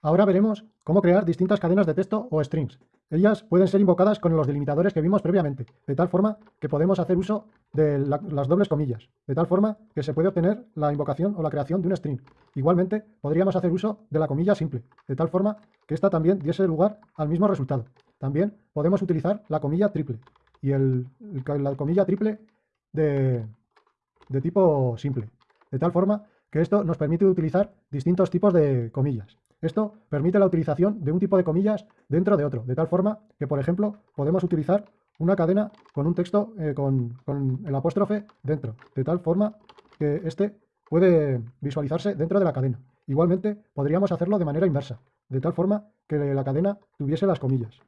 Ahora veremos cómo crear distintas cadenas de texto o strings. Ellas pueden ser invocadas con los delimitadores que vimos previamente, de tal forma que podemos hacer uso de las dobles comillas, de tal forma que se puede obtener la invocación o la creación de un string. Igualmente, podríamos hacer uso de la comilla simple, de tal forma que ésta también diese lugar al mismo resultado. También podemos utilizar la comilla triple, y la comilla triple de, de tipo simple, de tal forma que esto nos permite utilizar distintos tipos de comillas. Esto permite la utilización de un tipo de comillas dentro de otro, de tal forma que, por ejemplo, podemos utilizar una cadena con un texto eh, con, el apóstrofe dentro, de tal forma que este puede visualizarse dentro de la cadena. Igualmente, podríamos hacerlo de manera inversa, de tal forma que la cadena tuviese las comillas.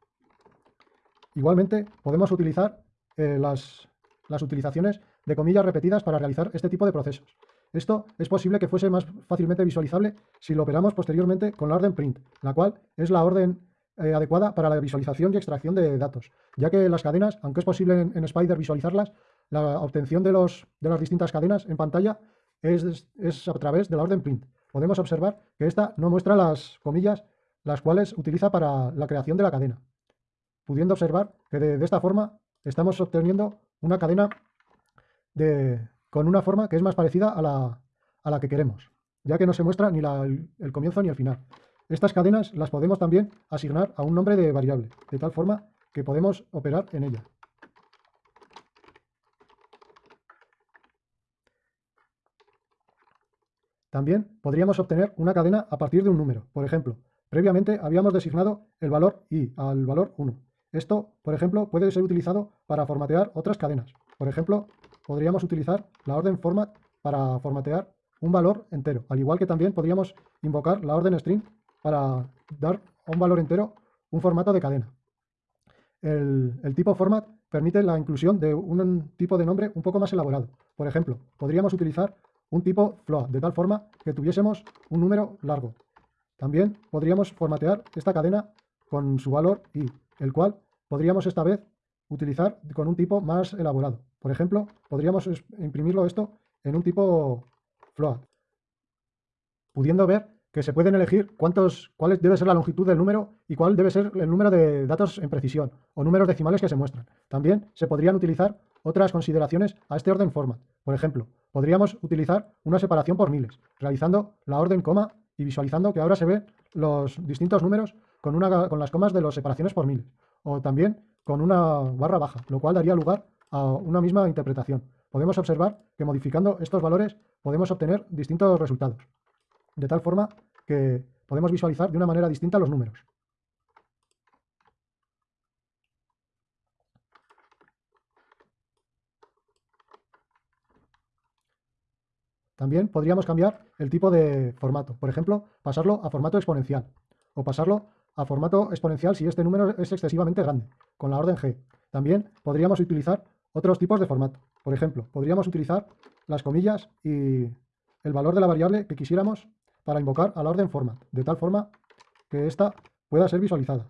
Igualmente, podemos utilizar eh, las, las utilizaciones de comillas repetidas para realizar este tipo de procesos. Esto es posible que fuese más fácilmente visualizable si lo operamos posteriormente con la orden print, la cual es la orden eh, adecuada para la visualización y extracción de datos, ya que las cadenas, aunque es posible en, Spider visualizarlas, la obtención de, los, de, las distintas cadenas en pantalla es, es, a través de la orden print. Podemos observar que esta no muestra las comillas las cuales utiliza para la creación de la cadena, pudiendo observar que de esta forma estamos obteniendo una cadena de, con una forma que es más parecida a la, que queremos, ya que no se muestra ni el, comienzo ni el final. Estas cadenas las podemos también asignar a un nombre de variable, de tal forma que podemos operar en ella. También podríamos obtener una cadena a partir de un número. Por ejemplo, previamente habíamos designado el valor i al valor 1. Esto, por ejemplo, puede ser utilizado para formatear otras cadenas. Por ejemplo, podríamos utilizar la orden format para formatear un valor entero, al igual que también podríamos invocar la orden string para dar a un valor entero un formato de cadena. El, tipo format permite la inclusión de un tipo de nombre un poco más elaborado. Por ejemplo, podríamos utilizar un tipo float, de tal forma que tuviésemos un número largo. También podríamos formatear esta cadena con su valor i, el cual podríamos esta vez utilizar con un tipo más elaborado. Por ejemplo, podríamos imprimirlo esto en un tipo float, pudiendo ver que se pueden elegir cuántos, cuál debe ser la longitud del número y cuál debe ser el número de datos en precisión o números decimales que se muestran. También se podrían utilizar otras consideraciones a este orden format. Por ejemplo, podríamos utilizar una separación por miles, realizando la orden coma y visualizando que ahora se ven los distintos números con, una, con las comas de las separaciones por miles. O también con una barra baja, lo cual daría lugar a una misma interpretación. Podemos observar que modificando estos valores podemos obtener distintos resultados, de tal forma que podemos visualizar de una manera distinta los números. También podríamos cambiar el tipo de formato, por ejemplo, pasarlo a formato exponencial o pasarlo a formato exponencial si este número es excesivamente grande, con la orden G. También podríamos utilizar otros tipos de formato. Por ejemplo, podríamos utilizar las comillas y el valor de la variable que quisiéramos para invocar a la orden format, de tal forma que ésta pueda ser visualizada.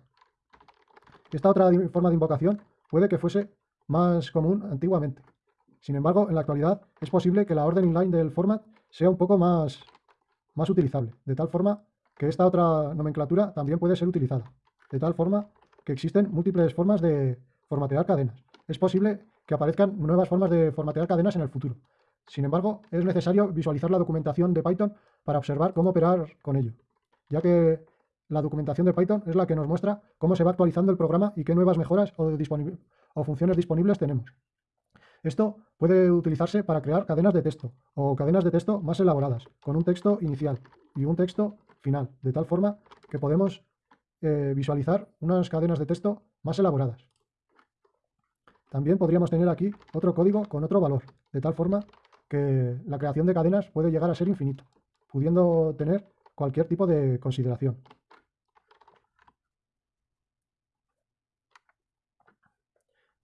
Esta otra forma de invocación puede que fuese más común antiguamente. Sin embargo, en la actualidad es posible que la orden inline del format sea un poco más, más utilizable, de tal forma que esta otra nomenclatura también puede ser utilizada. De tal forma que existen múltiples formas de formatear cadenas. Es posible que aparezcan nuevas formas de formatear cadenas en el futuro. Sin embargo, es necesario visualizar la documentación de Python para observar cómo operar con ello, ya que la documentación de Python es la que nos muestra cómo se va actualizando el programa y qué nuevas mejoras o, funciones disponibles tenemos. Esto puede utilizarse para crear cadenas de texto o cadenas de texto más elaboradas, con un texto inicial y un texto final, de tal forma que podemos eh, visualizar unas cadenas de texto más elaboradas. También podríamos tener aquí otro código con otro valor, de tal forma que la creación de cadenas puede llegar a ser infinito, pudiendo tener cualquier tipo de consideración.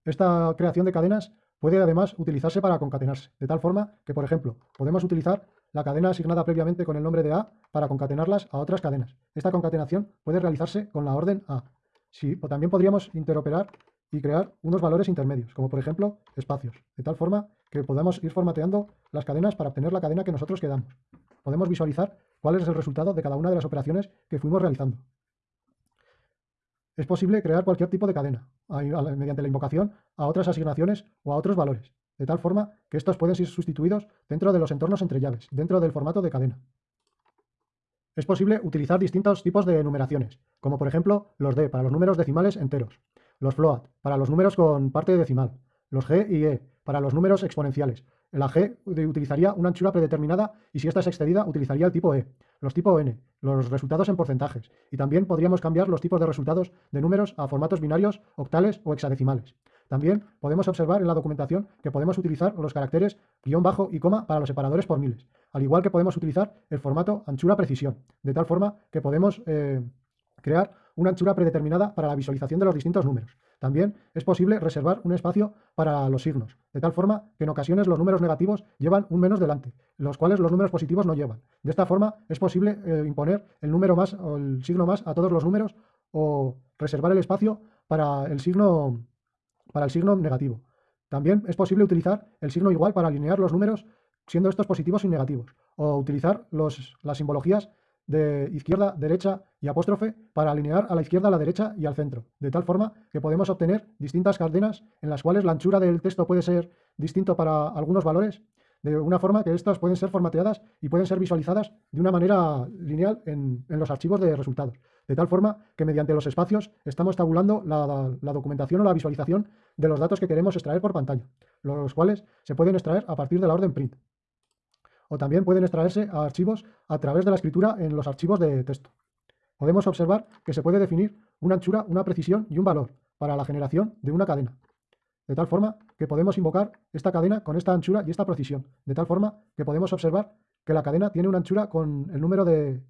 Esta creación de cadenas puede además utilizarse para concatenarse, de tal forma que, por ejemplo, podemos utilizar la cadena asignada previamente con el nombre de A para concatenarlas a otras cadenas. Esta concatenación puede realizarse con la orden A. o también podríamos interoperar y crear unos valores intermedios, como por ejemplo espacios, de tal forma que podamos ir formateando las cadenas para obtener la cadena que nosotros quedamos. Podemos visualizar cuál es el resultado de cada una de las operaciones que fuimos realizando. Es posible crear cualquier tipo de cadena mediante la invocación a otras asignaciones o a otros valores, de tal forma que estos pueden ser sustituidos dentro de los entornos entre llaves, dentro del formato de cadena. Es posible utilizar distintos tipos de numeraciones, como por ejemplo los D para los números decimales enteros, los float para los números con parte decimal, los G y E para los números exponenciales. La G utilizaría una anchura predeterminada y si esta es excedida utilizaría el tipo E, los tipo N, los resultados en porcentajes y también podríamos cambiar los tipos de resultados de números a formatos binarios, octales o hexadecimales. También podemos observar en la documentación que podemos utilizar los caracteres guion bajo y coma para los separadores por miles, al igual que podemos utilizar el formato anchura precisión, de tal forma que podemos eh, crear una anchura predeterminada para la visualización de los distintos números. También es posible reservar un espacio para los signos, de tal forma que en ocasiones los números negativos llevan un menos delante, los cuales los números positivos no llevan. De esta forma es posible eh, imponer el número más o el signo más a todos los números o reservar el espacio para el signo para el signo negativo. También es posible utilizar el signo igual para alinear los números siendo estos positivos y negativos, o utilizar las simbologías de izquierda, derecha y apóstrofe para alinear a la izquierda, a la derecha y al centro, de tal forma que podemos obtener distintas cadenas en las cuales la anchura del texto puede ser distinto para algunos valores, de una forma que estas pueden ser formateadas y pueden ser visualizadas de una manera lineal en, en los archivos de resultados de tal forma que mediante los espacios estamos tabulando la, documentación o la visualización de los datos que queremos extraer por pantalla, los cuales se pueden extraer a partir de la orden print. O también pueden extraerse a archivos a través de la escritura en los archivos de texto. Podemos observar que se puede definir una anchura, una precisión y un valor para la generación de una cadena. De tal forma que podemos invocar esta cadena con esta anchura y esta precisión. De tal forma que podemos observar que la cadena tiene una anchura con el número de,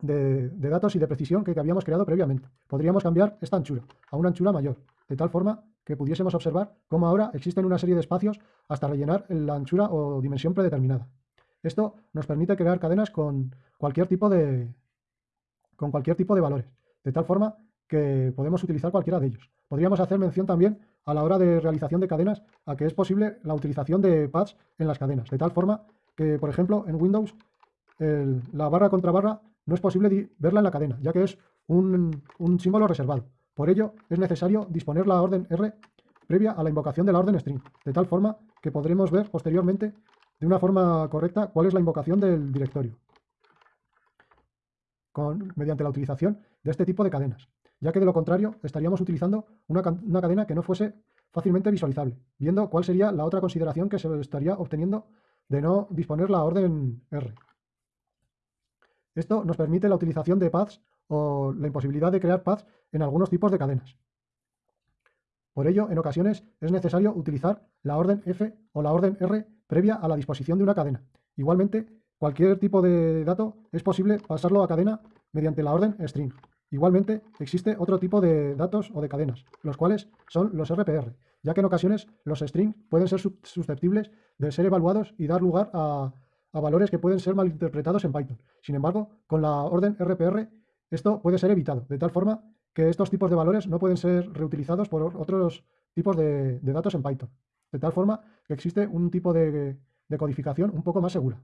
de, datos y de precisión que, habíamos creado previamente. Podríamos cambiar esta anchura a una anchura mayor, de tal forma que pudiésemos observar cómo ahora existen una serie de espacios hasta rellenar la anchura o dimensión predeterminada. Esto nos permite crear cadenas con cualquier tipo de, con cualquier tipo de valores, de tal forma que podemos utilizar cualquiera de ellos. Podríamos hacer mención también a la hora de realización de cadenas a que es posible la utilización de pads en las cadenas, de tal forma que, por ejemplo, en Windows la barra contra barra no es posible verla en la cadena, ya que es un, símbolo reservado. Por ello, es necesario disponer la orden R previa a la invocación de la orden string, de tal forma que podremos ver posteriormente de una forma correcta cuál es la invocación del directorio, mediante la utilización de este tipo de cadenas, ya que de lo contrario estaríamos utilizando una, una cadena que no fuese fácilmente visualizable, viendo cuál sería la otra consideración que se estaría obteniendo de no disponer la orden R. Esto nos permite la utilización de paths o la imposibilidad de crear paths en algunos tipos de cadenas. Por ello, en ocasiones es necesario utilizar la orden F o la orden R previa a la disposición de una cadena. Igualmente, cualquier tipo de dato es posible pasarlo a cadena mediante la orden string. Igualmente, existe otro tipo de datos o de cadenas, los cuales son los RPR, ya que en ocasiones los strings pueden ser susceptibles de ser evaluados y dar lugar a a valores que pueden ser malinterpretados en Python. Sin embargo, con la orden RPR esto puede ser evitado, de tal forma que estos tipos de valores no pueden ser reutilizados por otros tipos de, datos en Python. De tal forma que existe un tipo de codificación un poco más segura.